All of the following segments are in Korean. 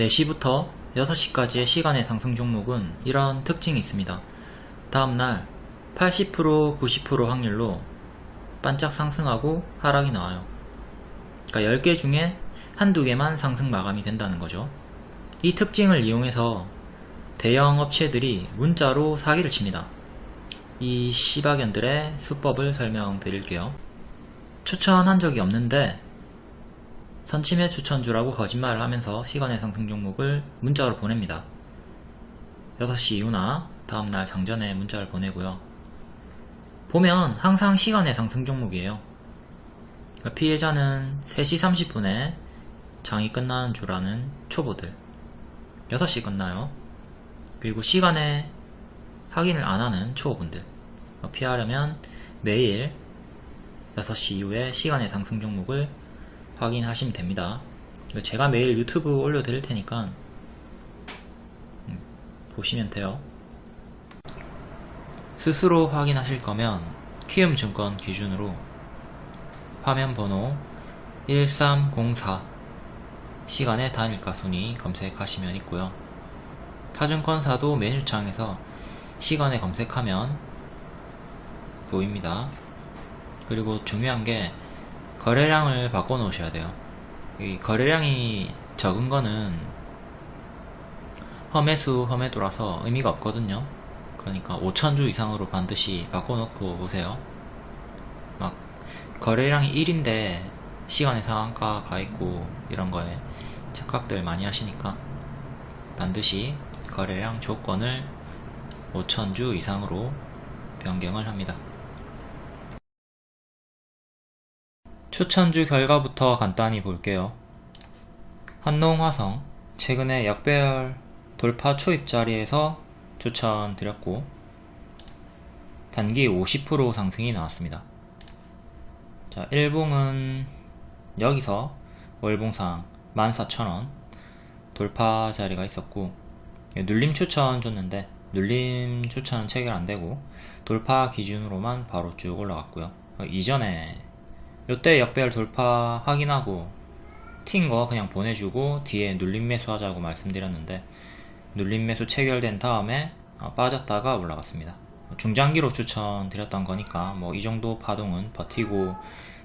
4시부터 6시까지의 시간의 상승 종목은 이런 특징이 있습니다. 다음날 80% 90% 확률로 반짝 상승하고 하락이 나와요. 그러니까 10개 중에 한두 개만 상승 마감이 된다는 거죠. 이 특징을 이용해서 대형 업체들이 문자로 사기를 칩니다. 이 시바견들의 수법을 설명드릴게요. 추천한 적이 없는데 선침해 추천주라고 거짓말을 하면서 시간의 상승 종목을 문자로 보냅니다. 6시 이후나 다음날 장전에 문자를 보내고요. 보면 항상 시간의 상승 종목이에요. 그러니까 피해자는 3시 30분에 장이 끝나는 줄 아는 초보들 6시 끝나요. 그리고 시간에 확인을 안 하는 초보분들 피하려면 매일 6시 이후에 시간의 상승 종목을 확인하시면 됩니다. 제가 매일 유튜브 올려드릴 테니까 음, 보시면 돼요. 스스로 확인하실 거면 키움증권 기준으로 화면 번호 1304 시간의 단일가 순위 검색하시면 있고요. 타증권사도 메뉴창에서 시간에 검색하면 보입니다. 그리고 중요한 게 거래량을 바꿔 놓으셔야 돼요. 이 거래량이 적은 거는 험해수 험해도라서 의미가 없거든요. 그러니까 5천주 이상으로 반드시 바꿔 놓고 오세요. 막 거래량이 1인데 시간의 상한가 가 있고 이런 거에 착각들 많이 하시니까 반드시 거래량 조건을 5천주 이상으로 변경을 합니다. 추천주 결과부터 간단히 볼게요. 한농화성 최근에 역배열 돌파 초입 자리에서 추천드렸고 단기 50% 상승이 나왔습니다. 자, 일봉은 여기서 월봉상 14,000원 돌파 자리가 있었고 눌림 추천 줬는데 눌림 추천은 체결 안되고 돌파 기준으로만 바로 쭉 올라갔고요. 이전에 요때 역배열 돌파 확인하고 튄거 그냥 보내주고 뒤에 눌림 매수 하자고 말씀드렸는데 눌림 매수 체결된 다음에 어, 빠졌다가 올라갔습니다. 중장기로 추천드렸던 거니까 뭐 이 정도 파동은 버티고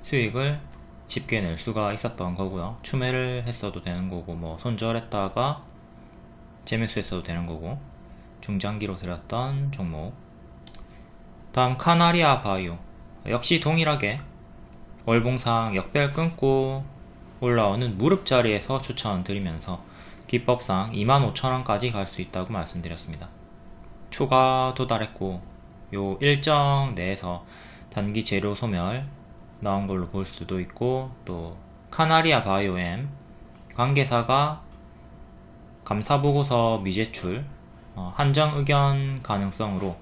수익을 쉽게 낼 수가 있었던 거고요. 추매를 했어도 되는 거고 뭐 손절했다가 재매수 했어도 되는 거고 중장기로 들였던 종목. 다음 카나리아 바이오. 역시 동일하게 월봉상 역별 끊고 올라오는 무릎 자리에서 추천드리면서 기법상 25,000원까지 갈 수 있다고 말씀드렸습니다. 초가 도달했고 요 일정 내에서 단기 재료 소멸 나온 걸로 볼 수도 있고 또 카나리아 바이오엠 관계사가 감사보고서 미제출 어, 한정 의견 가능성으로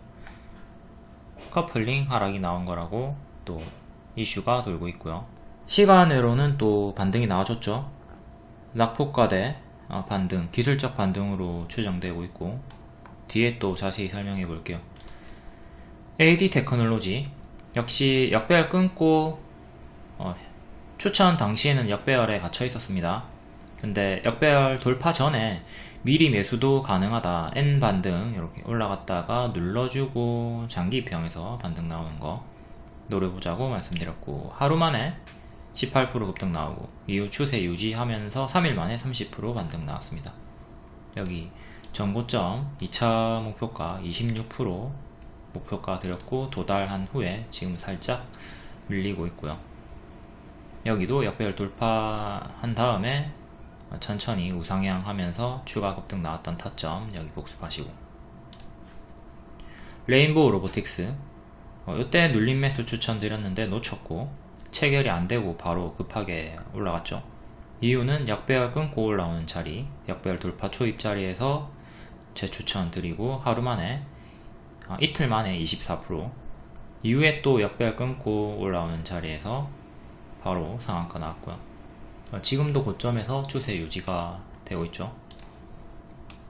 커플링 하락이 나온 거라고 또 이슈가 돌고 있고요. 시간외로는 또 반등이 나와줬죠. 낙폭과대 어, 반등, 기술적 반등으로 추정되고 있고 뒤에 또 자세히 설명해 볼게요. AD 테크놀로지 역시 역배열 끊고 어, 추천 당시에는 역배열에 갇혀 있었습니다. 근데 역배열 돌파 전에 미리 매수도 가능하다 N 반등 이렇게 올라갔다가 눌러주고 장기 평에서 반등 나오는 거 노려보자고 말씀드렸고 하루 만에 18% 급등 나오고 이후 추세 유지하면서 3일 만에 30% 반등 나왔습니다. 여기 전고점 2차 목표가 26% 목표가 드렸고 도달한 후에 지금 살짝 밀리고 있고요. 여기도 역배열 돌파한 다음에 천천히 우상향 하면서 추가 급등 나왔던 타점 여기 복습하시고 레인보우 로보틱스 어, 이때 눌림 매수 추천드렸는데 놓쳤고 체결이 안되고 바로 급하게 올라갔죠. 이유는 역배열 끊고 올라오는 자리 역배열 돌파 초입 자리에서 재추천 드리고 하루 만에 아, 이틀 만에 24% 이후에 또 역배열 끊고 올라오는 자리에서 바로 상한가 나왔고요. 어, 지금도 고점에서 추세 유지가 되고 있죠.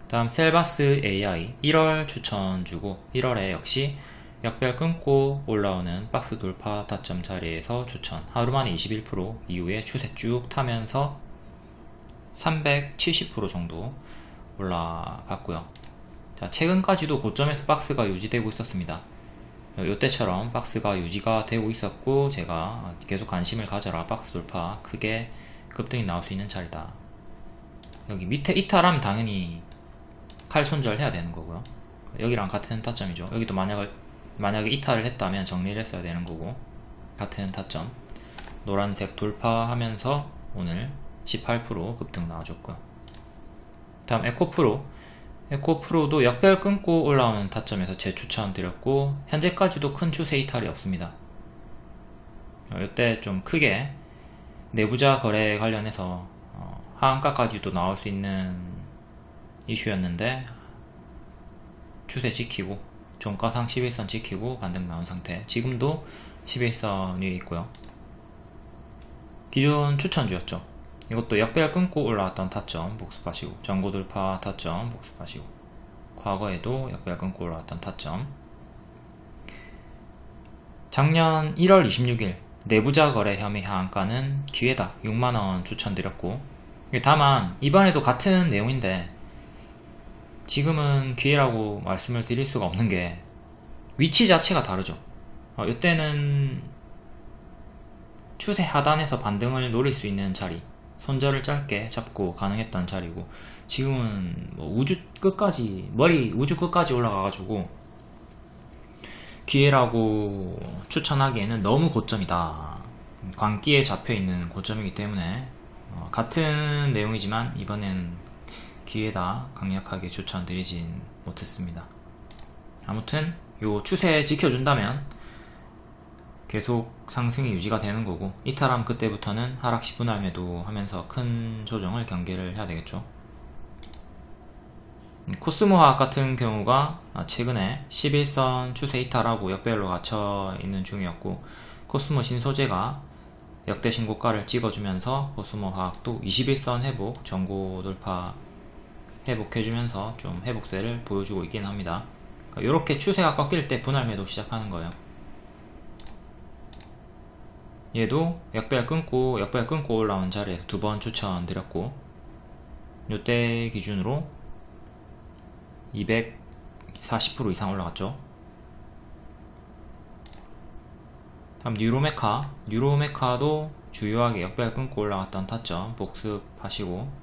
다음 셀바스 AI 1월 추천 주고 1월에 역시 역별 끊고 올라오는 박스 돌파 타점 자리에서 추천. 하루만에 21% 이후에 추세 쭉 타면서 370% 정도 올라갔고요. 자 최근까지도 고점에서 박스가 유지되고 있었습니다. 요때처럼 박스가 유지가 되고 있었고 제가 계속 관심을 가져라. 박스 돌파 크게 급등이 나올 수 있는 자리다. 여기 밑에 이탈하면 당연히 칼 손절 해야 되는 거고요. 여기랑 같은 타점이죠. 여기도 만약에 만약에 이탈을 했다면 정리를 했어야 되는 거고. 같은 타점. 노란색 돌파하면서 오늘 18% 급등 나와줬고요. 다음 에코프로. 에코프로도 역별 끊고 올라오는 타점에서 재추천 드렸고 현재까지도 큰 추세 이탈이 없습니다. 이때 좀 크게 내부자 거래 관련해서 어, 하한가까지도 나올 수 있는 이슈였는데 추세 지키고 종가상 11선 지키고 반등 나온 상태. 지금도 11선 위에 있고요. 기존 추천주였죠. 이것도 역배열 끊고 올라왔던 타점 복습하시고 전고 돌파 타점 복습하시고 과거에도 역배열 끊고 올라왔던 타점. 작년 1월 26일 내부자 거래 혐의 하한가는 기회다 6만원 추천드렸고 다만 이번에도 같은 내용인데 지금은 기회라고 말씀을 드릴 수가 없는 게 위치 자체가 다르죠. 어, 이때는 추세 하단에서 반등을 노릴 수 있는 자리 손절을 짧게 잡고 가능했던 자리고 지금은 뭐 우주 끝까지 머리 우주 끝까지 올라가가지고 기회라고 추천하기에는 너무 고점이다. 광기에 잡혀있는 고점이기 때문에 어, 같은 내용이지만 이번엔 기회다 강력하게 추천드리진 못했습니다. 아무튼 요 추세 지켜준다면 계속 상승이 유지가 되는 거고 이탈함 그때부터는 하락 10분 할 매도 하면서 큰 조정을 경계를 해야 되겠죠. 코스모화학 같은 경우가 최근에 11선 추세 이탈하고 역배열로 갇혀 있는 중이었고 코스모 신소재가 역대 신고가를 찍어주면서 코스모화학도 21선 회복 전고 돌파 회복해주면서 좀 회복세를 보여주고 있긴 합니다. 이렇게 추세가 꺾일 때 분할 매도 시작하는 거예요. 얘도 역배열 끊고 역배열 끊고 올라온 자리에서 두 번 추천드렸고 요때 기준으로 240% 이상 올라갔죠. 다음 뉴로메카. 뉴로메카도 주요하게 역배열 끊고 올라갔던 타점 복습하시고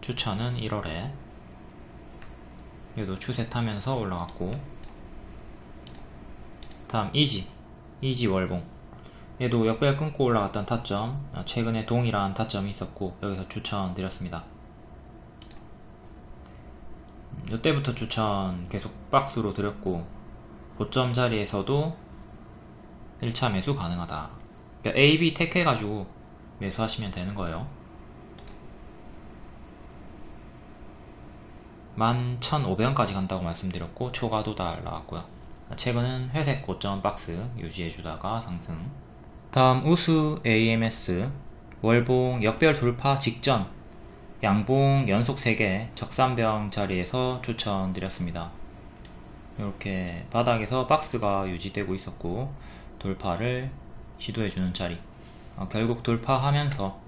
추천은 1월에 얘도 추세 타면서 올라갔고 다음 이지 이지 월봉. 얘도 역배열 끊고 올라갔던 타점 아, 최근에 동일한 타점이 있었고 여기서 추천 드렸습니다. 이때부터 음, 추천 계속 박스로 드렸고 고점 자리에서도 1차 매수 가능하다. 그러니까 A, B 택해가지고 매수하시면 되는 거예요 11,500원까지 간다고 말씀드렸고 초과도 달 나왔고요. 최근은 회색 고점 박스 유지해주다가 상승. 다음 우수 AMS 월봉 역별 돌파 직전. 양봉 연속 3개 적산병 자리에서 추천드렸습니다. 이렇게 바닥에서 박스가 유지되고 있었고 돌파를 시도해주는 자리. 어, 결국 돌파하면서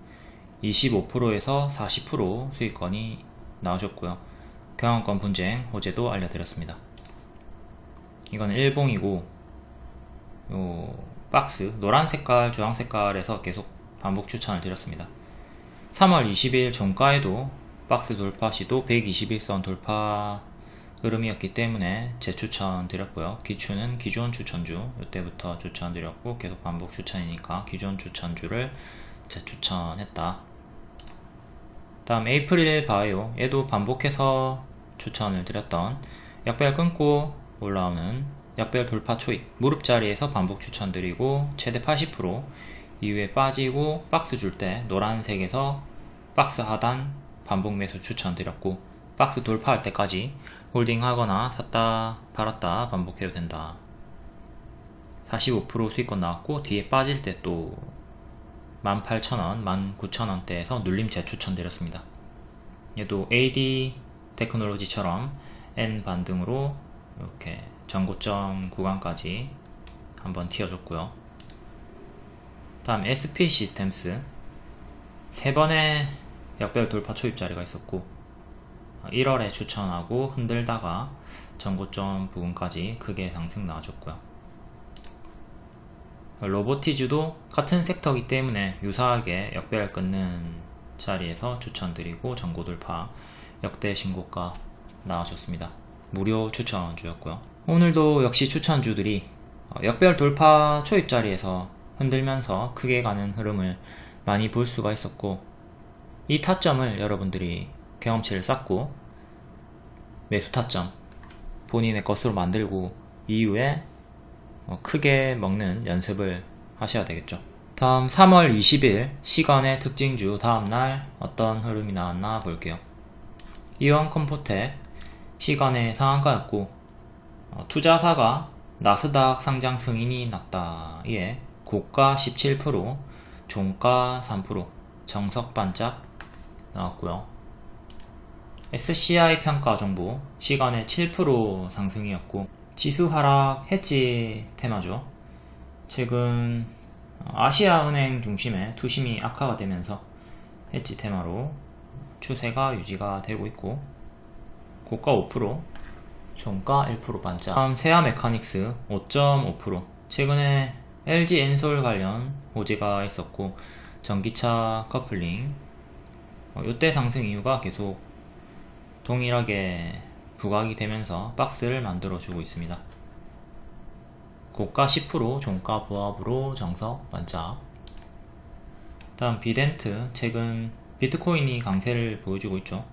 25%에서 40% 수익권이 나오셨고요 경영권 분쟁 호재도 알려드렸습니다. 이건 일봉이고 요 박스 노란 색깔 주황 색깔에서 계속 반복 추천을 드렸습니다. 3월 20일 종가에도 박스 돌파 시도 121선 돌파 흐름이었기 때문에 재추천 드렸고요. 기추는 기존 추천주 이때부터 추천 드렸고 계속 반복 추천이니까 기존 추천주를 재추천했다. 다음 에이프릴 바이오 얘도 반복해서 추천을 드렸던 약별 끊고 올라오는 약별 돌파 초입 무릎 자리에서 반복 추천드리고 최대 80% 이후에 빠지고 박스 줄 때 노란색에서 박스 하단 반복 매수 추천드렸고 박스 돌파할 때까지 holding 하거나 샀다 팔았다 반복해도 된다. 45% 수익권 나왔고 뒤에 빠질 때 또 18,000원, 19,000원대에서 눌림 재추천 드렸습니다. 얘도 AD 테크놀로지처럼 N 반등으로 이렇게 전고점 구간까지 한번 튀어줬고요. 다음 SP 시스템스 세 번의 역별 돌파 초입자리가 있었고 1월에 추천하고 흔들다가 전고점 부분까지 크게 상승 나와줬고요. 로보티즈도 같은 섹터이기 때문에 유사하게 역배열 끊는 자리에서 추천드리고 전고 돌파 역대 신고가 나와줬습니다. 무료 추천주였고요. 오늘도 역시 추천주들이 어, 역별 돌파 초입 자리에서 흔들면서 크게 가는 흐름을 많이 볼 수가 있었고 이 타점을 여러분들이 경험치를 쌓고 매수 타점 본인의 것으로 만들고 이후에 어, 크게 먹는 연습을 하셔야 되겠죠. 다음 3월 20일 시간의 특징주 다음날 어떤 흐름이 나왔나 볼게요 이원 컴포텍 시간의 상한가였고 어, 투자사가 나스닥 상장 승인이 났다. 예 고가 17% 종가 3% 정석 반짝 나왔고요. SCI 평가 정보 시간의 7% 상승이었고 지수 하락 해지 테마죠. 최근 아시아은행 중심의 투심이 악화가 되면서 해지 테마로 추세가 유지가 되고 있고 고가 5% 종가 1% 반짝 다음 세아 메카닉스 5.5% 최근에 LG 엔솔 관련 호재가 있었고 전기차 커플링. 어, 이때 상승 이유가 계속 동일하게 부각이 되면서 박스를 만들어 주고 있습니다. 고가 10% 종가 부합으로 정석 반짝 다음 비덴트 최근 비트코인이 강세를 보여주고 있죠.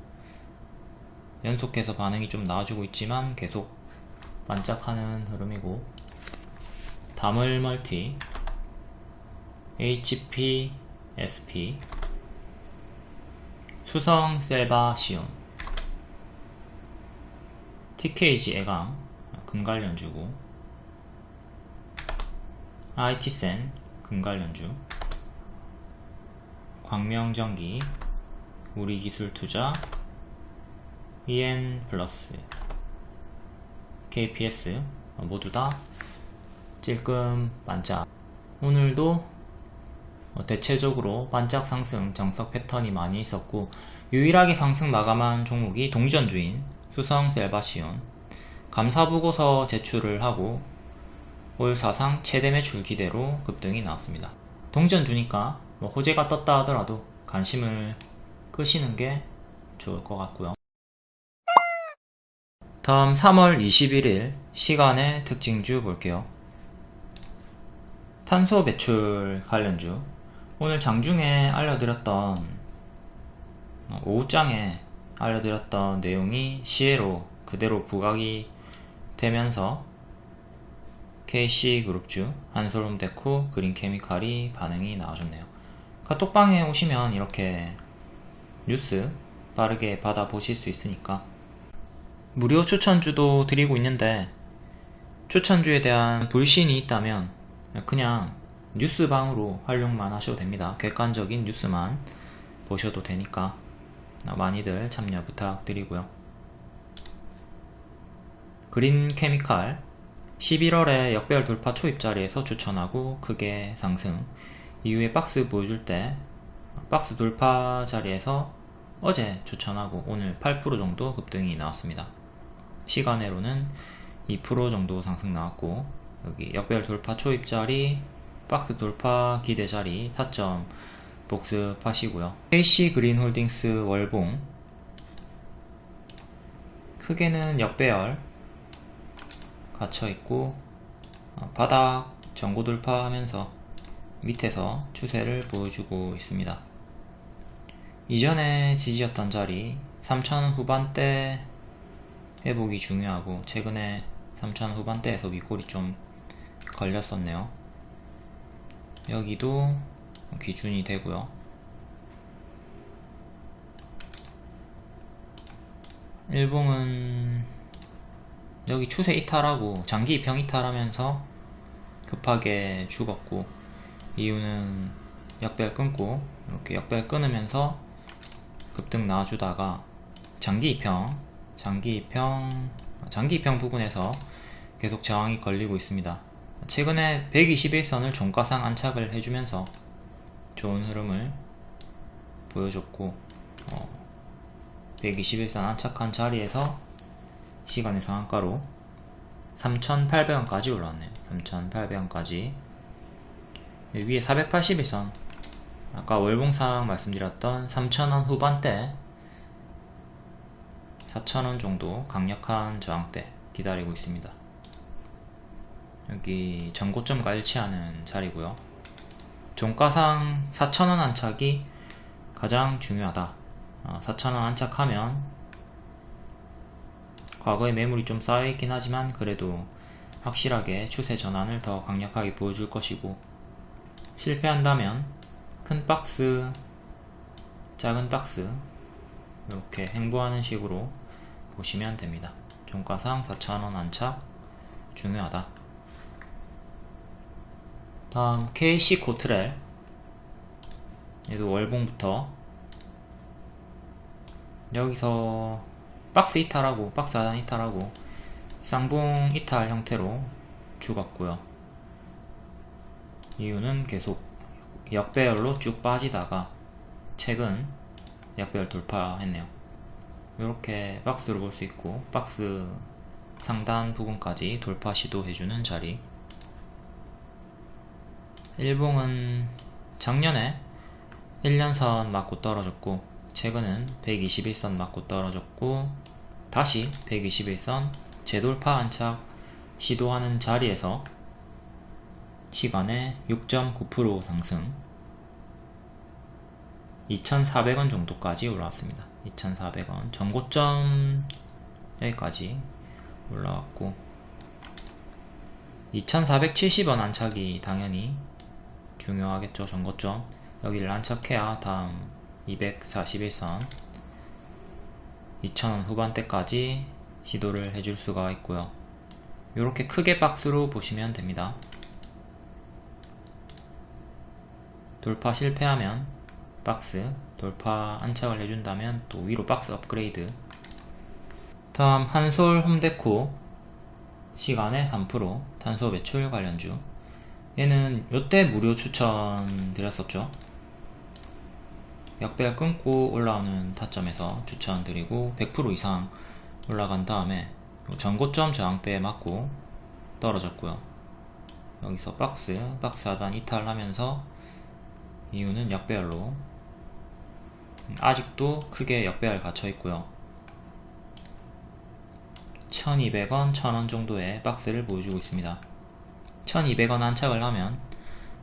연속해서 반응이 좀 나와주고 있지만 계속 반짝하는 흐름이고. 다물 멀티 HP SP 수성 셀바 시온 TKG 애강 금관련주고 IT센 금관련주 광명전기 우리기술투자 EN 플러스 KPS 모두 다 찔끔 반짝. 오늘도 대체적으로 반짝 상승 정석 패턴이 많이 있었고 유일하게 상승 마감한 종목이 동전주인 수성 셀바시온. 감사보고서 제출을 하고 올 사상 최대 매출 기대로 급등이 나왔습니다. 동전주니까 뭐 호재가 떴다 하더라도 관심을 끄시는 게 좋을 것 같고요. 다음 3월 21일 시간의 특징주 볼게요. 탄소 배출 관련주. 오늘 장중에 알려드렸던 어, 오후장에 알려드렸던 내용이 시에로 그대로 부각이 되면서 KC그룹주, 한솔홈데코, 그린케미칼이 반응이 나와줬네요. 카톡방에 오시면 이렇게 뉴스 빠르게 받아보실 수 있으니까 무료 추천주도 드리고 있는데 추천주에 대한 불신이 있다면 그냥 뉴스방으로 활용만 하셔도 됩니다. 객관적인 뉴스만 보셔도 되니까 많이들 참여 부탁드리고요. 그린 케미칼 11월에 역별 돌파 초입자리에서 추천하고 크게 상승 이후에 박스 보여줄 때 박스 돌파 자리에서 어제 추천하고 오늘 8% 정도 급등이 나왔습니다. 시간으로는 2% 정도 상승 나왔고 여기 역별 돌파 초입 자리 박스 돌파 기대 자리 타점 복습하시고요 KC 그린 홀딩스 월봉 크게는 역배열 갇혀있고 어, 바닥 전고 돌파하면서 밑에서 추세를 보여주고 있습니다. 이전에 지지였던 자리 3천 후반대 회복이 중요하고 최근에 3천 후반대에서 윗골이 좀 걸렸었네요. 여기도 기준이 되고요. 일봉은 여기 추세 이탈하고 장기 입형 이탈하면서 급하게 죽었고 이유는 역별 끊고 이렇게 역별 끊으면서 급등 나와주다가 장기 입형 장기 입형 장기 입형 부분에서 계속 저항이 걸리고 있습니다 최근에 121선을 종가상 안착을 해주면서 좋은 흐름을 보여줬고 어, 121선 안착한 자리에서 시간의 상한가로 3,800원까지 올라왔네요. 3,800원까지 위에 481선 아까 월봉상 말씀드렸던 3,000원 후반대 4,000원 정도 강력한 저항대 기다리고 있습니다. 여기 전고점과 일치하는 자리고요. 종가상 4,000원 안착이 가장 중요하다. 4,000원 어, 안착하면 과거에 매물이 좀 쌓여있긴 하지만 그래도 확실하게 추세 전환을 더 강력하게 보여줄 것이고 실패한다면 큰 박스, 작은 박스 이렇게 행보하는 식으로 보시면 됩니다. 종가상 4,000원 안착 중요하다. 다음 KC 코트렐 얘도 월봉부터 여기서 박스 이탈하고 박스 하단 이탈하고 쌍봉 이탈 형태로 죽었고요 이유는 계속 역배열로 쭉 빠지다가 최근 역배열 돌파했네요. 이렇게 박스로 볼 수 있고 박스 상단 부분까지 돌파 시도해주는 자리. 일봉은 작년에 1년선 맞고 떨어졌고 최근은 121선 맞고 떨어졌고 다시 121선 재돌파 안착 시도하는 자리에서 시간에 6.9% 상승 2,400원 정도까지 올라왔습니다. 2,400원 전고점 여기까지 올라왔고 2,470원 안착이 당연히 중요하겠죠. 전고점 여기를 안착해야 다음 241선 2,000원 후반대까지 시도를 해줄 수가 있고요. 이렇게 크게 박스로 보시면 됩니다. 돌파 실패하면 박스 돌파 안착을 해준다면 또 위로 박스 업그레이드. 다음 한솔 홈데코 시간에 3% 탄소 배출 관련주. 얘는 요때 무료 추천 드렸었죠. 역배열 끊고 올라오는 타점에서 추천드리고 100% 이상 올라간 다음에 전고점 저항대에 맞고 떨어졌고요. 여기서 박스 박스 하단 이탈하면서 이유는 역배열로. 아직도 크게 역배열 갇혀 있고요. 1200원, 1000원 정도의 박스를 보여주고 있습니다. 1200원 안착을 하면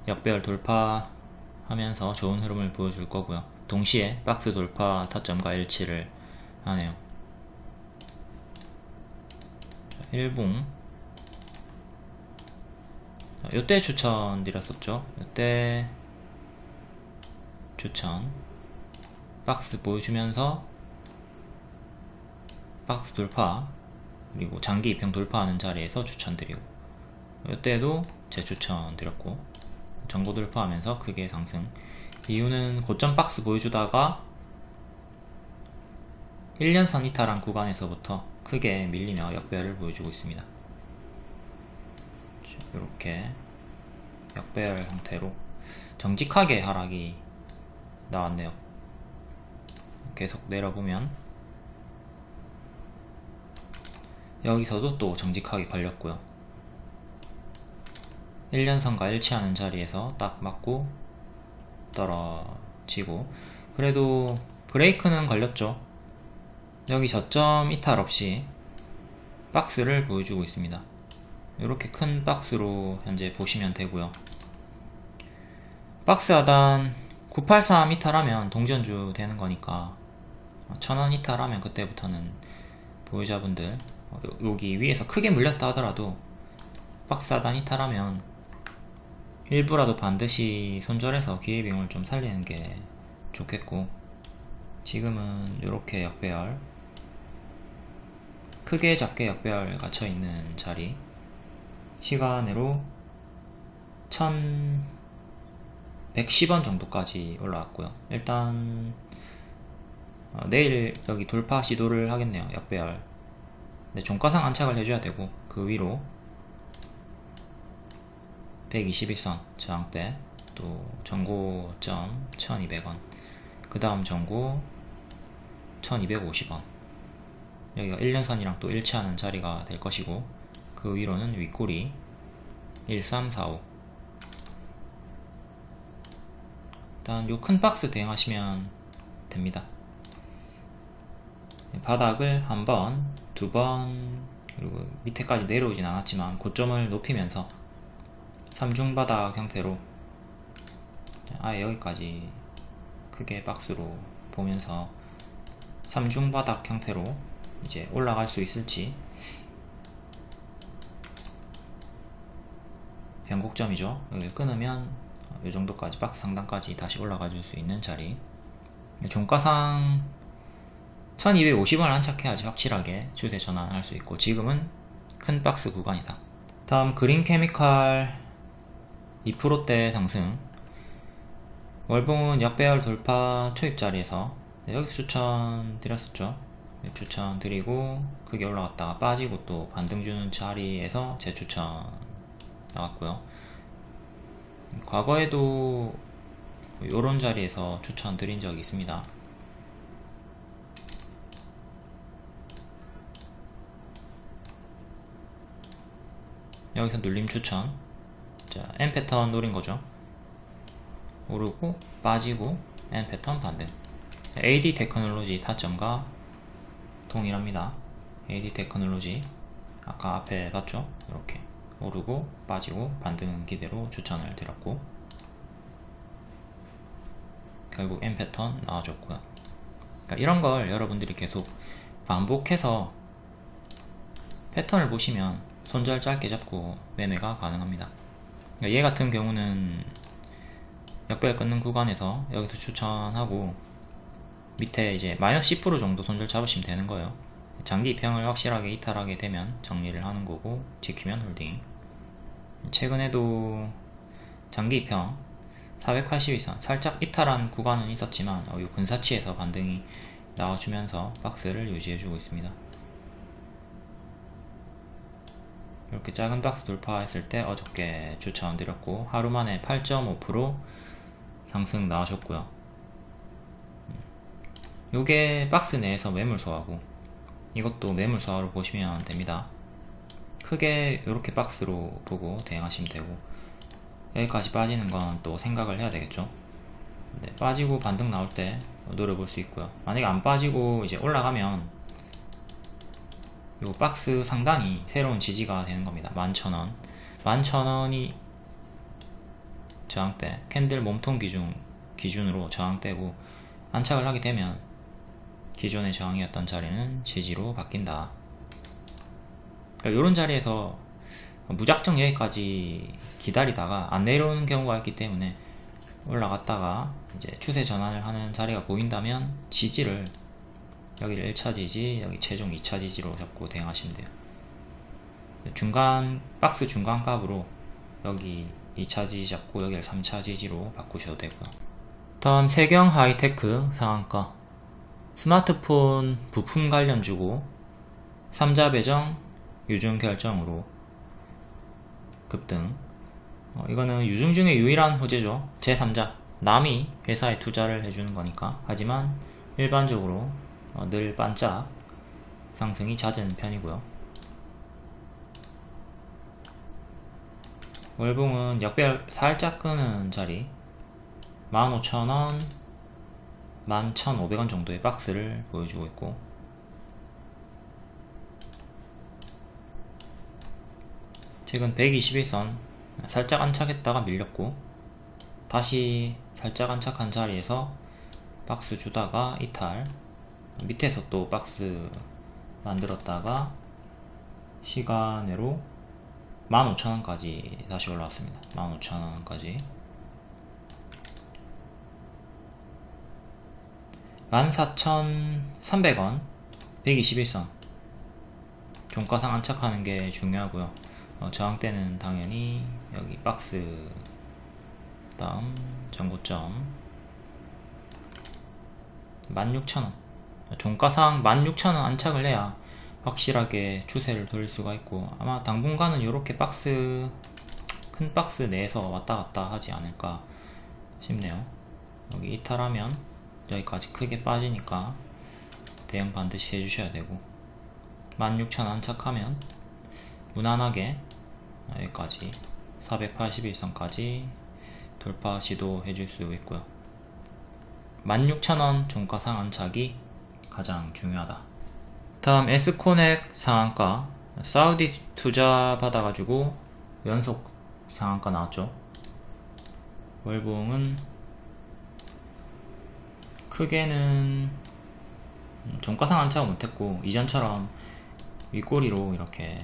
역배열 돌파하면서 좋은 흐름을 보여줄 거고요. 동시에 박스 돌파 타점과 일치를 하네요. 1봉. 이때 추천 드렸었죠? 이때 추천. 박스 보여주면서 박스 돌파 그리고 장기 입형 돌파하는 자리에서 추천드리고 이때도 재추천 드렸고 전고 돌파하면서 크게 상승. 이유는 고점 박스 보여주다가 1년선 이탈한 구간에서부터 크게 밀리며 역배열을 보여주고 있습니다. 이렇게 역배열 형태로 정직하게 하락이 나왔네요. 계속 내려보면. 여기서도 또 정직하게 걸렸고요. 1년선과 일치하는 자리에서 딱 맞고 떨어지고. 그래도 브레이크는 걸렸죠. 여기 저점 이탈 없이 박스를 보여주고 있습니다. 이렇게 큰 박스로 현재 보시면 되고요. 박스 하단 983 이탈하면 동전주 되는 거니까 1000원 이탈하면 그때부터는 보유자분들 여기 위에서 크게 물렸다 하더라도 박스 하단 이탈하면 일부라도 반드시 손절해서 기회비용을 좀 살리는 게 좋겠고 지금은 이렇게 역배열 크게 작게 역배열 갇혀있는 자리 시간으로 1110원 정도까지 올라왔고요. 일단 어, 내일 여기 돌파 시도를 하겠네요 역배열. 네, 종가상 안착을 해줘야 되고 그 위로 121선 저항대 또 전고점 1200원 그 다음 전고 1250원. 여기가 1년선이랑 또 일치하는 자리가 될 것이고 그 위로는 윗꼬리 1345 일단 요 큰 박스 대응하시면 됩니다. 바닥을 한 번, 두 번, 그리고 밑에까지 내려오진 않았지만 고점을 높이면서 삼중바닥 형태로 아예 여기까지 크게 박스로 보면서 삼중바닥 형태로 이제 올라갈 수 있을지 변곡점이죠. 여기 끊으면 이 정도까지 박스 상단까지 다시 올라가 줄 수 있는 자리. 종가상 1250원 안착해야지 확실하게 추세 전환할 수 있고 지금은 큰 박스 구간이다. 다음 그린 케미칼 2%대 상승. 월봉은 역배열 돌파 초입 자리에서 여기서 추천 드렸었죠. 추천 드리고 크게 올라갔다가 빠지고 또 반등 주는 자리에서 재추천 나왔고요 과거에도 이런 자리에서 추천 드린 적이 있습니다. 여기서 눌림 추천. 자 N 패턴 노린 거죠. 오르고 빠지고 N 패턴 반등 AD 테크놀로지 타점과 동일합니다. AD 테크놀로지. 아까 앞에 봤죠? 이렇게 오르고 빠지고 반등 기대로 추천을 드렸고 결국 N 패턴 나와줬고요. 그러니까 이런 걸 여러분들이 계속 반복해서 패턴을 보시면 손절 짧게 잡고 매매가 가능합니다. 그러니까 얘 같은 경우는 역별 끊는 구간에서 여기서 추천하고 밑에 이제 마이너스 10% 정도 손절 잡으시면 되는 거예요 장기 입형을 확실하게 이탈하게 되면 정리를 하는 거고 지키면 홀딩. 최근에도 장기 입형 482선 살짝 이탈한 구간은 있었지만 어, 이 근사치에서 반등이 나와주면서 박스를 유지해주고 있습니다. 이렇게 작은 박스 돌파했을 때 어저께 추천드렸고 하루 만에 8.5% 상승 나오셨고요. 요게 박스 내에서 매물 소화고 이것도 매물 소화로 보시면 됩니다. 크게 이렇게 박스로 보고 대응하시면 되고 여기까지 빠지는 건 또 생각을 해야 되겠죠? 네, 빠지고 반등 나올 때 노려볼 수 있고요. 만약에 안 빠지고 이제 올라가면 요 박스 상단이 새로운 지지가 되는 겁니다. 11,000원. 11,000원이 저항대 캔들 몸통 기준 기준으로 저항대고 안착을 하게 되면 기존의 저항이었던 자리는 지지로 바뀐다. 그러니까 이런 자리에서 무작정 여기까지 기다리다가 안 내려오는 경우가 있기 때문에 올라갔다가 이제 추세 전환을 하는 자리가 보인다면 지지를 여기를 1차 지지 여기 최종 2차 지지로 잡고 대응하시면 돼요. 중간 박스 중간 값으로 여기 2차 지지 잡고 여기를 3차 지지로 바꾸셔도 되고요. 다음 세경 하이테크 상한가 스마트폰 부품 관련 주고 3자 배정 유중 결정으로 급등. 어, 이거는 유중 중에 유일한 호재죠. 제3자. 남이 회사에 투자를 해주는 거니까. 하지만 일반적으로 어, 늘 반짝 상승이 잦은 편이고요. 월봉은 역별 살짝 끄는 자리. 15,000원 11,500원 정도의 박스를 보여주고 있고. 최근 121선 살짝 안착했다가 밀렸고 다시 살짝 안착한 자리에서 박스 주다가 이탈 밑에서 또 박스 만들었다가 시간으로 15,000원까지 다시 올라왔습니다. 15,000원까지 14,300원 121선 종가상 안착하는 게 중요하고요. 어, 저항대는 당연히 여기 박스. 다음 전고점. 16,000원. 종가상 16,000원 안착을 해야 확실하게 추세를 돌릴 수가 있고 아마 당분간은 이렇게 박스 큰 박스 내에서 왔다 갔다 하지 않을까 싶네요. 여기 이탈하면 여기까지 크게 빠지니까 대응 반드시 해주셔야 되고 16,000 안착하면 무난하게 여기까지 481선까지 돌파 시도해 줄 수 있고요. 16,000원 종가상 안착이 가장 중요하다. 다음 에스코넥 상한가. 사우디 투자 받아가지고 연속 상한가 나왔죠. 월봉은 크게는 종가상 안착을 못했고 이전처럼 윗꼬리로 이렇게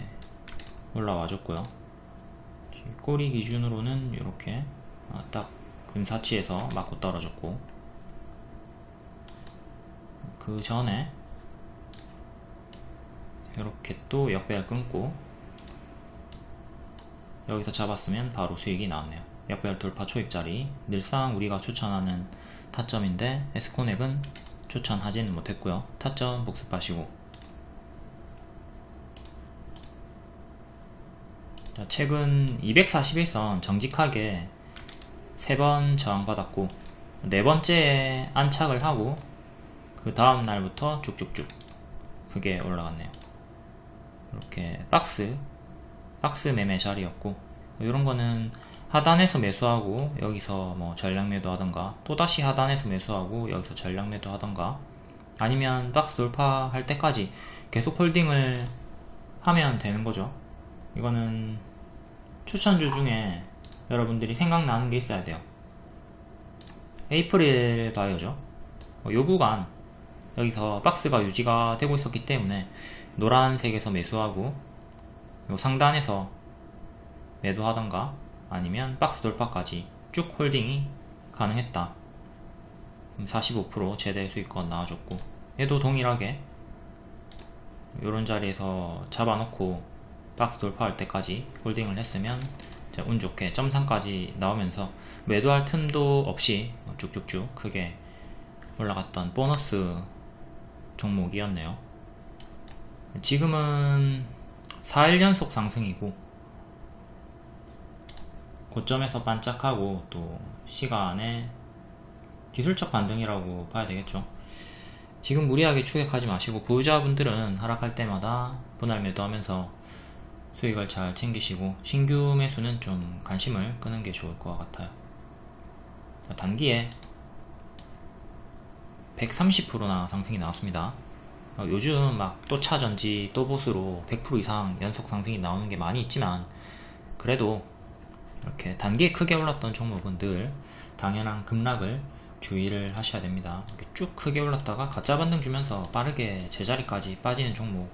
올라와 줬고요. 꼬리 기준으로는 이렇게 아, 딱 근사치에서 맞고 떨어졌고 그 전에 이렇게 또 역배열 끊고 여기서 잡았으면 바로 수익이 나왔네요. 역배열 돌파 초입자리. 늘상 우리가 추천하는 타점인데 에스코넥은 추천하지는 못했고요. 타점 복습하시고. 자, 최근 241선 정직하게 3번 저항받았고 네 번째에 안착을 하고 그 다음 날부터 쭉쭉쭉 그게 올라갔네요. 이렇게 박스 박스 매매 자리였고 이런 거는 하단에서 매수하고 여기서 뭐 전량 매도 하던가 또다시 하단에서 매수하고 여기서 전량 매도 하던가 아니면 박스 돌파할 때까지 계속 홀딩을 하면 되는 거죠. 이거는 추천주 중에 여러분들이 생각나는 게 있어야 돼요. 에이프릴 바이오죠. 어, 요 구간 여기서 박스가 유지가 되고 있었기 때문에 노란색에서 매수하고 요 상단에서 매도하던가 아니면 박스 돌파까지 쭉 홀딩이 가능했다. 45% 최대 수익권 나와줬고 얘도 동일하게 이런 자리에서 잡아놓고 박스 돌파할 때까지 홀딩을 했으면 운 좋게 점상까지 나오면서 매도할 틈도 없이 쭉쭉쭉 크게 올라갔던 보너스 종목이었네요. 지금은 4일 연속 상승이고 고점에서 반짝하고 또 시간에 기술적 반등이라고 봐야 되겠죠. 지금 무리하게 추격하지 마시고 보유자분들은 하락할 때마다 분할 매도하면서 수익을 잘 챙기시고 신규 매수는 좀 관심을 끄는 게 좋을 것 같아요. 자, 단기에 130%나 상승이 나왔습니다. 어, 요즘 막 또 차전지 또 보수로 100% 이상 연속 상승이 나오는 게 많이 있지만 그래도 이렇게 단기에 크게 올랐던 종목은 늘 당연한 급락을 주의를 하셔야 됩니다. 쭉 크게 올랐다가 가짜 반등 주면서 빠르게 제자리까지 빠지는 종목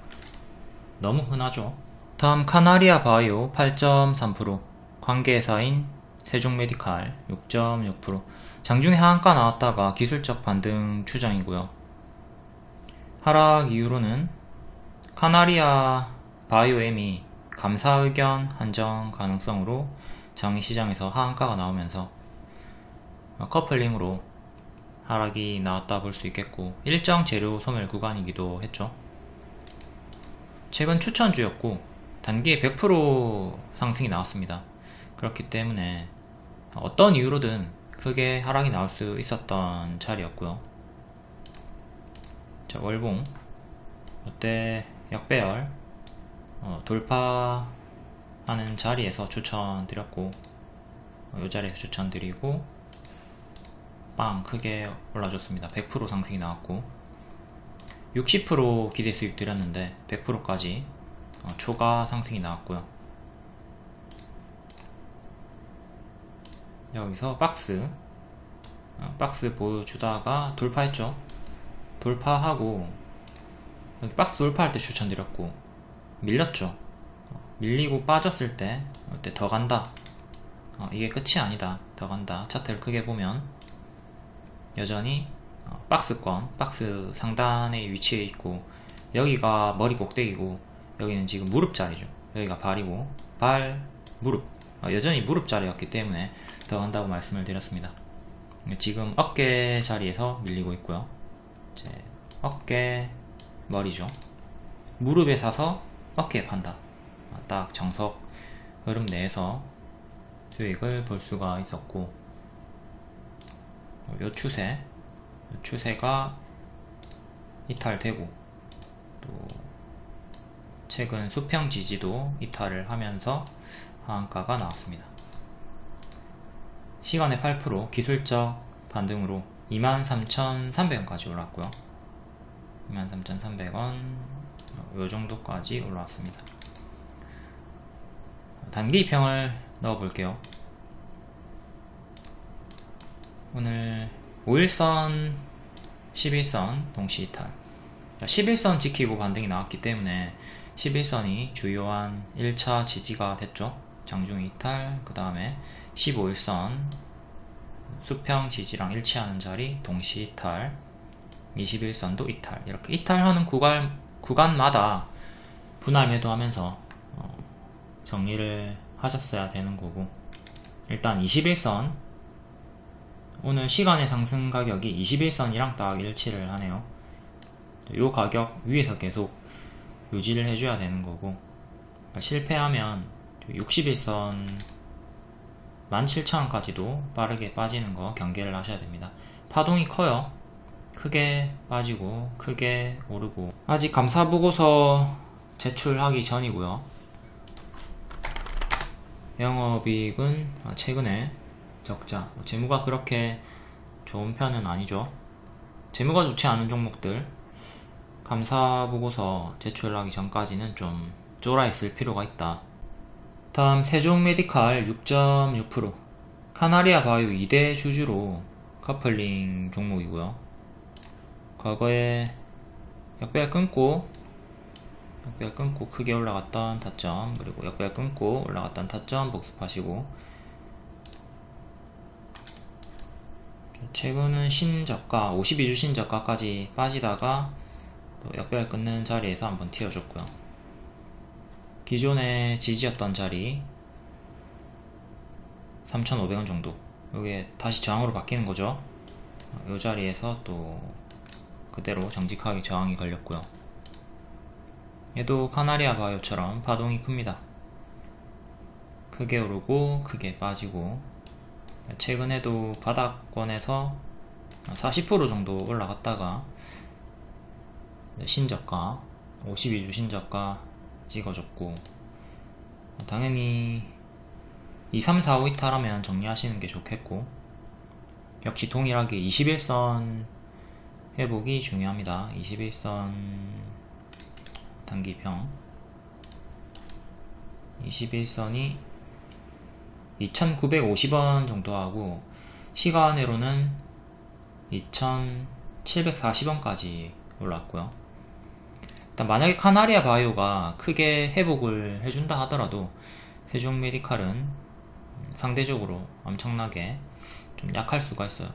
너무 흔하죠? 다음 카나리아 바이오 8.3% 관계사인 세종메디칼 6.6% 장중에 하한가 나왔다가 기술적 반등 추정이고요. 하락 이유로는 카나리아 바이오엠이 감사 의견 한정 가능성으로 장시장에서 하한가가 나오면서 커플링으로 하락이 나왔다 볼 수 있겠고 일정 재료 소멸 구간이기도 했죠. 최근 추천주였고 단기에 100% 상승이 나왔습니다. 그렇기 때문에 어떤 이유로든 크게 하락이 나올 수 있었던 자리였고요. 자 월봉. 이때? 역배열. 어, 돌파 하는 자리에서 추천드렸고 어, 이 자리에서 추천드리고 빵 크게 올라줬습니다. 100% 상승이 나왔고 60% 기대 수익 드렸는데 100%까지 어, 초과 상승이 나왔고요. 여기서 박스 어, 박스 보여주다가 돌파했죠? 돌파하고 여기 박스 돌파할 때 추천드렸고 밀렸죠? 어, 밀리고 빠졌을 때 이때? 더 간다. 어, 이게 끝이 아니다. 더 간다. 차트를 크게 보면 여전히 어, 박스권 박스 상단에 위치해 있고 여기가 머리 꼭대기고 여기는 지금 무릎 자리죠. 여기가 발이고 발 무릎. 어, 여전히 무릎 자리였기 때문에 더 한다고 말씀을 드렸습니다. 지금 어깨 자리에서 밀리고 있고요. 어깨 머리죠. 무릎에 사서 어깨에 판다. 어, 딱 정석 흐름 내에서 수익을 볼 수가 있었고 요 추세 요 추세가 이탈되고 또 최근 수평 지지도 이탈을 하면서 하한가가 나왔습니다. 시간의 8% 기술적 반등으로 23,300원까지 올랐고요. 23,300원 요 정도까지 올라왔습니다. 단기 평을 넣어 볼게요. 오늘 5일선 11선 동시 이탈. 11선 지키고 반등이 나왔기 때문에 11선이 주요한 1차 지지가 됐죠. 장중 이탈 그 다음에 15일선 수평 지지랑 일치하는 자리 동시 이탈 21선도 이탈. 이렇게 이탈하는 구간, 구간마다 분할 매도하면서 어, 정리를 하셨어야 되는 거고. 일단 21선. 오늘 시간의 상승 가격이 21선이랑 딱 일치를 하네요. 이 가격 위에서 계속 유지를 해줘야 되는 거고. 그러니까 실패하면 61선 17,000원까지도 빠르게 빠지는 거 경계를 하셔야 됩니다. 파동이 커요. 크게 빠지고 크게 오르고. 아직 감사보고서 제출하기 전이고요 영업이익은 최근에 적자. 재무가 그렇게 좋은 편은 아니죠. 재무가 좋지 않은 종목들. 감사보고서 제출하기 전까지는 좀 쫄아 있을 필요가 있다. 다음 세종 메디칼 6.6% 카나리아 바이오 2대 주주로 커플링 종목이고요. 과거에 역배열 끊고 역배열 끊고 크게 올라갔던 타점 그리고 역배열 끊고 올라갔던 타점 복습하시고. 최근은 신저가 52주 신저가까지 빠지다가 또 역배열 끊는 자리에서 한번 튀어줬고요. 기존의 지지였던 자리 3,500원 정도. 이게 다시 저항으로 바뀌는 거죠. 이 자리에서 또 그대로 정직하게 저항이 걸렸고요 얘도 카나리아 바이오처럼 파동이 큽니다. 크게 오르고 크게 빠지고 최근에도 바닥권에서 40% 정도 올라갔다가 신저가 52주 신저가 찍어줬고 당연히 2, 3, 4, 5 이탈하면 정리하시는 게 좋겠고 역시 동일하게 21선 회복이 중요합니다. 21선 단기평. 21선이 2950원 정도 하고 시간으로는 2740원까지 올랐고요. 일단 만약에 카나리아 바이오가 크게 회복을 해준다 하더라도 세종 메디칼은 상대적으로 엄청나게 좀 약할 수가 있어요.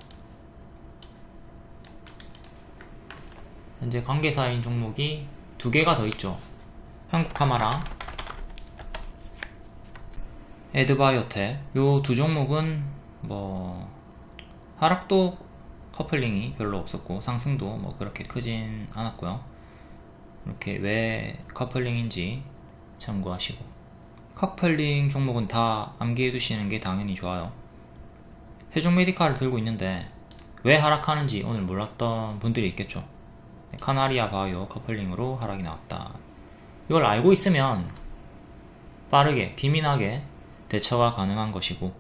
현재 관계사인 종목이 두 개가 더 있죠. 한국카마랑. 에드바이오텍. 요 두 종목은 뭐 하락도 커플링이 별로 없었고 상승도 뭐 그렇게 크진 않았고요. 이렇게 왜 커플링인지 참고하시고. 커플링 종목은 다 암기해 두시는 게 당연히 좋아요. 세종 메디칼을 들고 있는데 왜 하락하는지 오늘 몰랐던 분들이 있겠죠 카나리아 바이오 커플링으로 하락이 나왔다 이걸 알고 있으면 빠르게 기민하게 대처가 가능한 것이고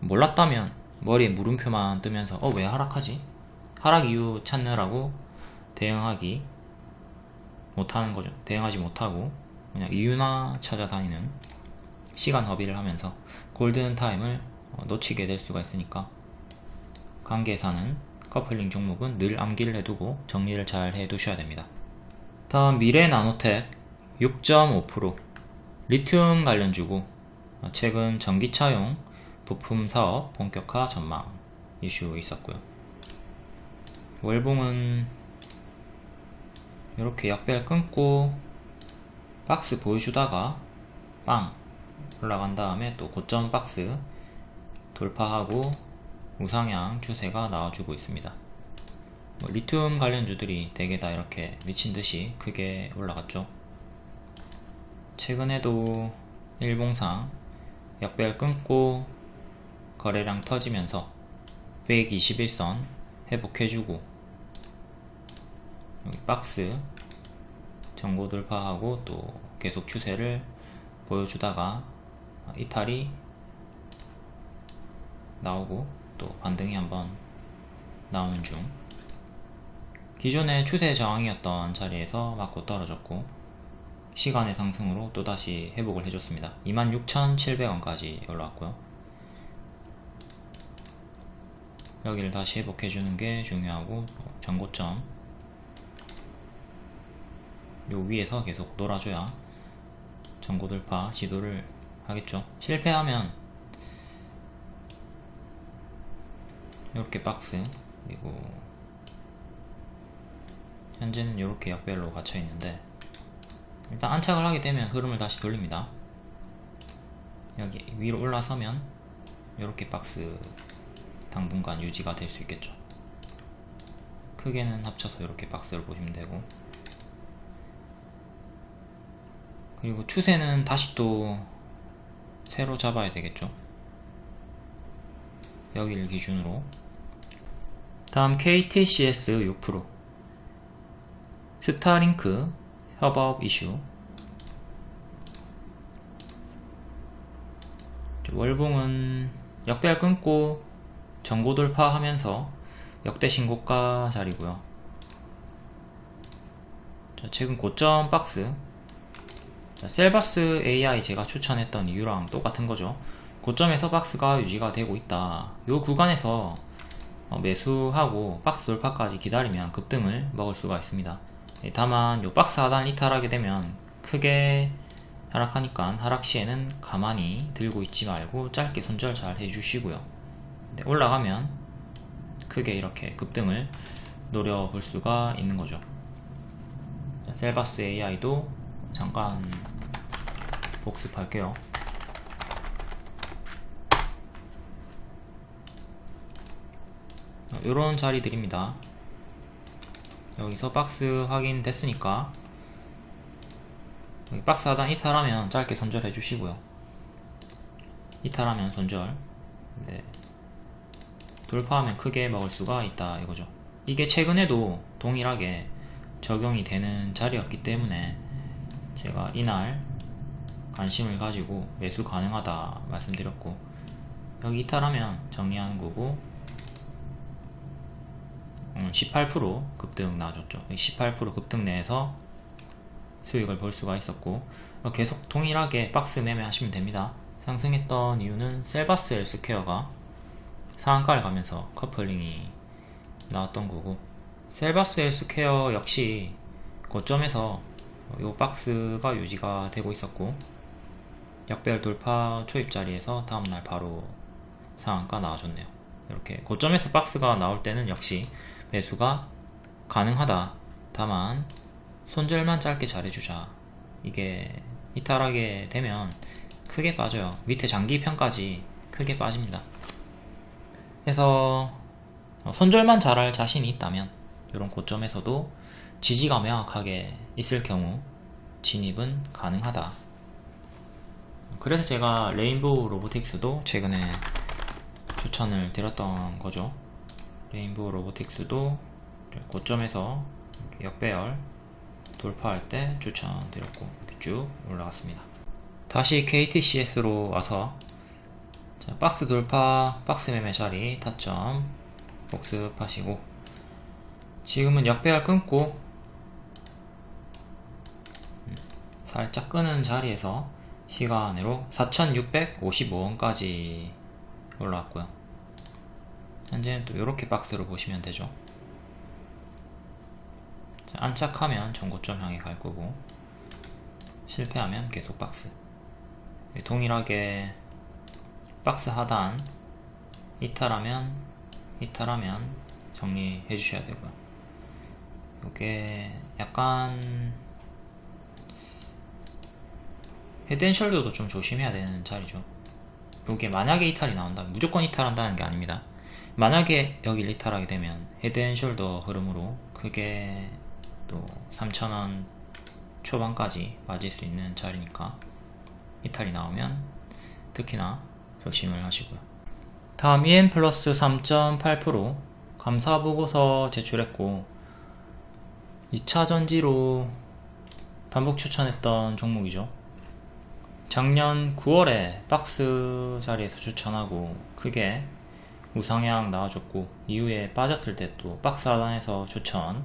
몰랐다면 머리에 물음표만 뜨면서 어 왜 하락하지? 하락 이유 찾느라고 대응하기 못하는 거죠 대응하지 못하고 그냥 이유나 찾아다니는 시간 허비를 하면서 골든 타임을 어, 놓치게 될 수가 있으니까 관계사는 커플링 종목은 늘 암기를 해두고 정리를 잘 해두셔야 됩니다. 다음 미래 나노텍 6.5% 리튬 관련주고 어, 최근 전기차용 부품 사업 본격화 전망 이슈 있었고요. 월봉은 이렇게 약배를 끊고 박스 보여주다가 빵 올라간 다음에 또 고점 박스 돌파하고 우상향 추세가 나와주고 있습니다. 뭐 리튬 관련주들이 대개 다 이렇게 미친듯이 크게 올라갔죠. 최근에도 일봉상 역배열 끊고 거래량 터지면서 121선 회복해주고 박스 전고 돌파하고 또 계속 추세를 보여주다가 이탈이 나오고 또 반등이 한번 나오는 중. 기존의 추세 저항이었던 자리에서 맞고 떨어졌고 시간의 상승으로 또다시 회복을 해줬습니다. 26,700원까지 올라왔고요. 여기를 다시 회복해주는 게 중요하고 전고점 요 위에서 계속 놀아줘야 전고 돌파 지도를 하겠죠. 실패하면 이렇게 박스 그리고 현재는 이렇게 역별로 갇혀 있는데 일단 안착을 하게 되면 흐름을 다시 돌립니다. 여기 위로 올라서면 이렇게 박스 당분간 유지가 될 수 있겠죠. 크게는 합쳐서 이렇게 박스를 보시면 되고. 그리고 추세는 다시 또 새로 잡아야 되겠죠 여기를 기준으로. 다음 KTCS 6% 스타링크 협업 이슈. 월봉은 역배열 끊고 전고 돌파하면서 역대 신고가 자리고요. 자, 최근 고점 박스. 자, 셀바스 AI 제가 추천했던 이유랑 똑같은 거죠 고점에서 박스가 유지가 되고 있다. 이 구간에서 어, 매수하고 박스 돌파까지 기다리면 급등을 먹을 수가 있습니다. 예, 다만 요 박스 하단 이탈하게 되면 크게 하락하니까 하락 시에는 가만히 들고 있지 말고 짧게 손절 잘 해주시고요. 네, 올라가면 크게 이렇게 급등을 노려볼 수가 있는 거죠. 자, 셀바스 AI도 잠깐 복습할게요 이런 자리들입니다. 여기서 박스 확인됐으니까 박스 하단 이탈하면 짧게 손절해 주시고요. 이탈하면 손절. 네. 돌파하면 크게 먹을 수가 있다 이거죠. 이게 최근에도 동일하게 적용이 되는 자리였기 때문에 제가 이날 관심을 가지고 매수 가능하다 말씀드렸고 여기 이탈하면 정리하는 거고 18% 음, 급등 나와줬죠. 18% 급등 내에서 수익을 볼 수가 있었고 계속 동일하게 박스 매매 하시면 됩니다. 상승했던 이유는 셀바스 헬스케어가 상한가를 가면서 커플링이 나왔던 거고 셀바스 헬스케어 역시 고점에서 이 박스가 유지가 되고 있었고 역배열 돌파 초입 자리에서 다음날 바로 상한가 나와줬네요. 이렇게 고점에서 박스가 나올 때는 역시 매수가 가능하다. 다만 손절만 짧게 잘해주자. 이게 이탈하게 되면 크게 빠져요. 밑에 장기편까지 크게 빠집니다. 그래서 손절만 잘할 자신이 있다면 이런 고점에서도 지지가 명확하게 있을 경우 진입은 가능하다. 그래서 제가 레인보우 로보틱스도 최근에 추천을 드렸던 거죠 레인보우 로보틱스도 고점에서 역배열 돌파할 때 추천드렸고 쭉 올라갔습니다. 다시 KTCS로 와서 자, 박스 돌파 박스 매매 자리 타점 복습하시고 지금은 역배열 끊고 음, 살짝 끄는 자리에서 시간으로 4655원까지 올라왔고요 현재는 또 이렇게 박스로 보시면 되죠. 자, 안착하면 전고점 향해 갈 거고 실패하면 계속 박스. 동일하게 박스 하단 이탈하면 이탈하면 정리해 주셔야 되고요. 이게 약간 헤드앤숄더도 좀 조심해야 되는 자리죠. 이게 만약에 이탈이 나온다면 무조건 이탈한다는 게 아닙니다 만약에 여기 이탈하게 되면 헤드앤숄더 흐름으로 크게 또 3,000원 초반까지 맞을 수 있는 자리니까 이탈이 나오면 특히나 조심을 하시고요 다음 EM 플러스 3.8% 감사보고서 제출했고 2차 전지로 반복 추천했던 종목이죠. 작년 9월에 박스 자리에서 추천하고 크게 우상향 나와줬고 이후에 빠졌을 때 또 박스 하단에서 추천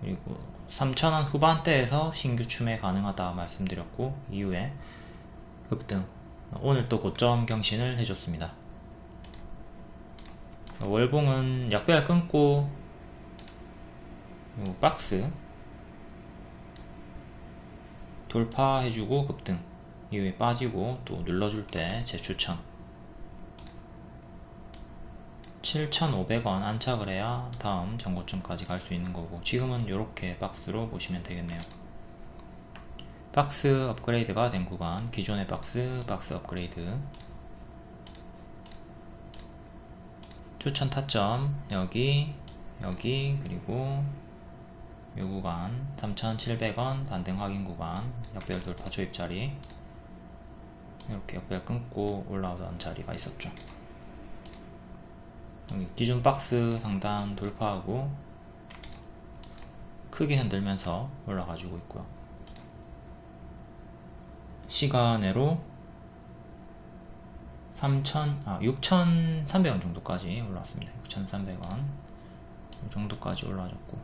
그리고 3,000원 후반대에서 신규 추매 가능하다 말씀드렸고 이후에 급등. 오늘 또 고점 경신을 해줬습니다. 월봉은 약배열 끊고 요 박스 돌파해주고 급등. 이후에 빠지고 또 눌러줄 때 재추천 7,500원 안착을 해야 다음 정고점까지 갈 수 있는 거고 지금은 이렇게 박스로 보시면 되겠네요. 박스 업그레이드가 된 구간 기존의 박스 박스 업그레이드. 추천 타점 여기 여기 그리고 이 구간 3,700원 반등 확인 구간 역별 돌파 조입자리. 이렇게 역별 끊고 올라오던 자리가 있었죠. 여 기 기존 박스 상단 돌파하고 크게 흔들면서 올라가지고 있고요 시간으로 3,000, 아, 6,300원 정도까지 올라왔습니다. 6,300원 이 정도까지 올라왔고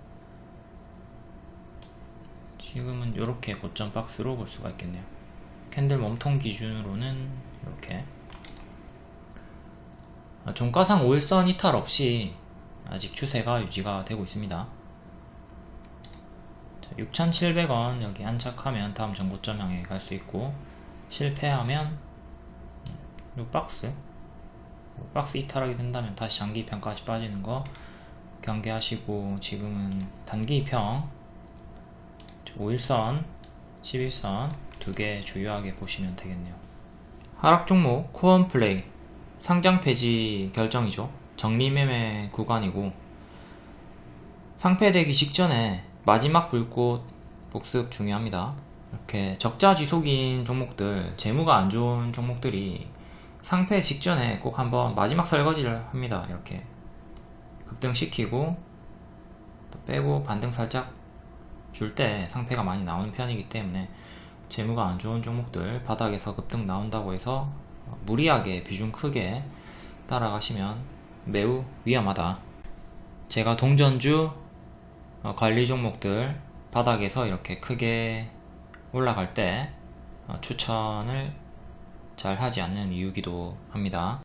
지금은 이렇게 고점 박스로 볼 수가 있겠네요. 캔들 몸통 기준으로는 이렇게 아, 종가상 5일선 이탈 없이 아직 추세가 유지가 되고 있습니다. 6,700원 여기 안착하면 다음 정고점 향해 갈 수 있고 실패하면 이 박스 요 박스 이탈하게 된다면 다시 장기 입형까지 빠지는 거 경계하시고 지금은 단기 입형 5일선 11선 두 개 주요하게 보시면 되겠네요 하락 종목 코언 플레이 상장 폐지 결정이죠. 정리매매 구간이고. 상패되기 직전에 마지막 불꽃 복습 중요합니다. 이렇게 적자 지속인 종목들 재무가 안 좋은 종목들이 상패 직전에 꼭 한번 마지막 설거지를 합니다. 이렇게 급등시키고 또 빼고 반등 살짝 줄 때 상패가 많이 나오는 편이기 때문에 재무가 안 좋은 종목들 바닥에서 급등 나온다고 해서 무리하게 비중 크게 따라가시면 매우 위험하다. 제가 동전주 어, 관리 종목들 바닥에서 이렇게 크게 올라갈 때 어, 추천을 잘 하지 않는 이유기도 합니다